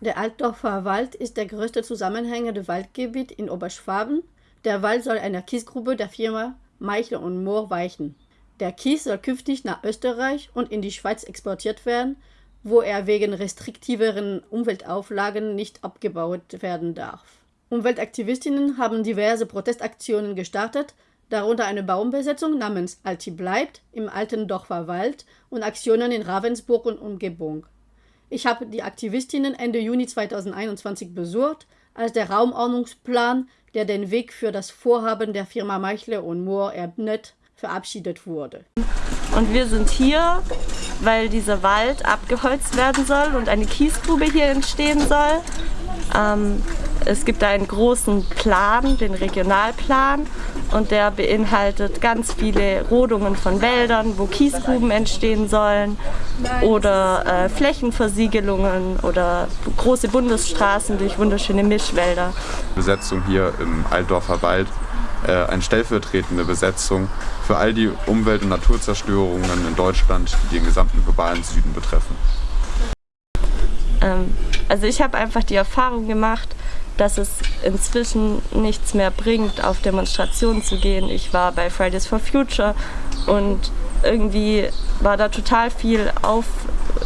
Der Altdorfer Wald ist der größte zusammenhängende Waldgebiet in Oberschwaben. Der Wald soll einer Kiesgrube der Firma Meichel und Mohr weichen. Der Kies soll künftig nach Österreich und in die Schweiz exportiert werden, wo er wegen restriktiveren Umweltauflagen nicht abgebaut werden darf. Umweltaktivistinnen haben diverse Protestaktionen gestartet, darunter eine Baumbesetzung namens Alti bleibt im alten Dorfer Wald und Aktionen in Ravensburg und Umgebung. Ich habe die Aktivistinnen Ende Juni 2021 besucht, als der Raumordnungsplan, der den Weg für das Vorhaben der Firma Meichle und Mohr ebnet, verabschiedet wurde. Und wir sind hier, weil dieser Wald abgeholzt werden soll und eine Kiesgrube hier entstehen soll. Ähm, es gibt einen großen Plan, den Regionalplan, und der beinhaltet ganz viele Rodungen von Wäldern, wo Kiesgruben entstehen sollen oder äh, Flächenversiegelungen oder große Bundesstraßen durch wunderschöne Mischwälder. Besetzung hier im Altdorfer Wald, äh, eine stellvertretende Besetzung für all die Umwelt- und Naturzerstörungen in Deutschland, die den gesamten globalen Süden betreffen. Ähm, also ich habe einfach die Erfahrung gemacht, dass es inzwischen nichts mehr bringt, auf Demonstrationen zu gehen. Ich war bei Fridays for Future und irgendwie war da total viel Auf,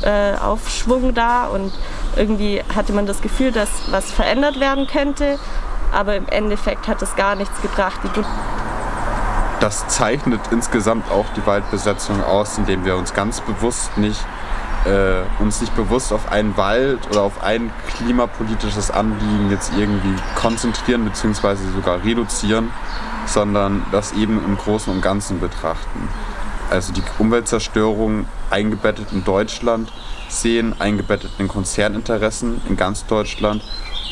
äh, Aufschwung da und irgendwie hatte man das Gefühl, dass was verändert werden könnte, aber im Endeffekt hat es gar nichts gebracht. das zeichnet insgesamt auch die Waldbesetzung aus, indem wir uns ganz bewusst nicht äh, uns nicht bewusst auf einen Wald oder auf ein klimapolitisches Anliegen jetzt irgendwie konzentrieren bzw. sogar reduzieren, sondern das eben im Großen und Ganzen betrachten. Also die Umweltzerstörung eingebettet in Deutschland sehen, eingebettet in Konzerninteressen in ganz Deutschland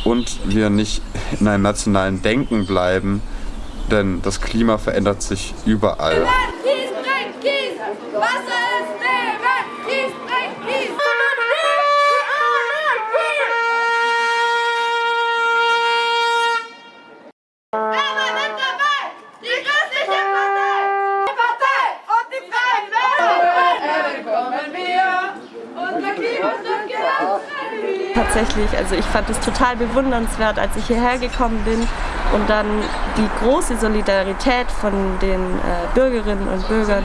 und wir nicht in einem nationalen Denken bleiben, denn das Klima verändert sich überall. Kies bringt Kies! Wasser ist Leben! Tatsächlich. Also ich fand es total bewundernswert, als ich hierher gekommen bin und dann die große Solidarität von den äh, Bürgerinnen und Bürgern,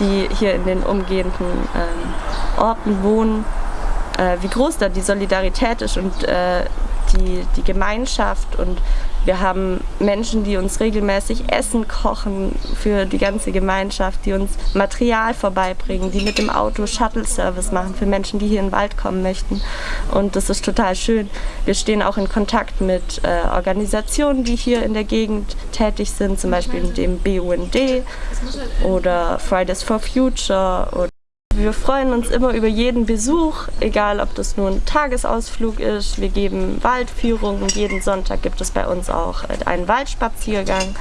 die hier in den umgehenden äh, Orten wohnen, äh, wie groß da die Solidarität ist und äh, die, die Gemeinschaft und wir haben Menschen, die uns regelmäßig Essen kochen für die ganze Gemeinschaft, die uns Material vorbeibringen, die mit dem Auto Shuttle-Service machen für Menschen, die hier in den Wald kommen möchten. Und das ist total schön. Wir stehen auch in Kontakt mit äh, Organisationen, die hier in der Gegend tätig sind, zum Beispiel dem BUND oder Fridays for Future. Wir freuen uns immer über jeden Besuch, egal ob das nur ein Tagesausflug ist. Wir geben Waldführungen. Jeden Sonntag gibt es bei uns auch einen Waldspaziergang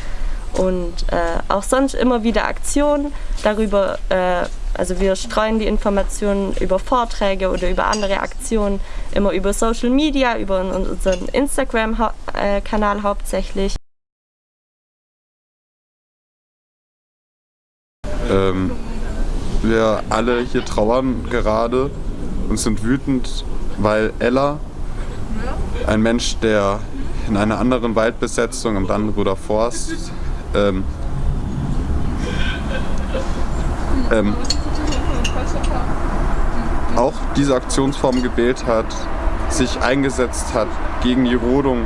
und äh, auch sonst immer wieder Aktionen darüber. Äh, also wir streuen die Informationen über Vorträge oder über andere Aktionen immer über Social Media, über unseren Instagram-Kanal hauptsächlich. Ähm wir alle hier trauern gerade und sind wütend, weil Ella, ein Mensch, der in einer anderen Waldbesetzung am Dannenröder Forst ähm, ähm, auch diese Aktionsform gewählt hat, sich eingesetzt hat gegen die Rodung,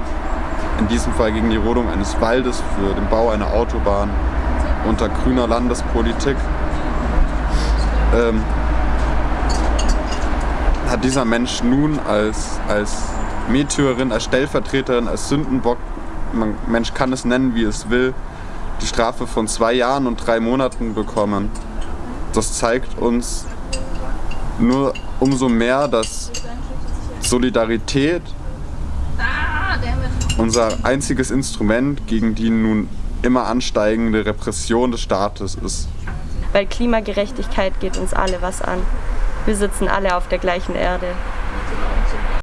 in diesem Fall gegen die Rodung eines Waldes für den Bau einer Autobahn unter grüner Landespolitik ähm, hat dieser Mensch nun als, als Märtyrerin, als Stellvertreterin, als Sündenbock, man, Mensch kann es nennen, wie es will, die Strafe von zwei Jahren und drei Monaten bekommen. Das zeigt uns nur umso mehr, dass Solidarität unser einziges Instrument gegen die nun immer ansteigende Repression des Staates ist weil Klimagerechtigkeit geht uns alle was an. Wir sitzen alle auf der gleichen Erde.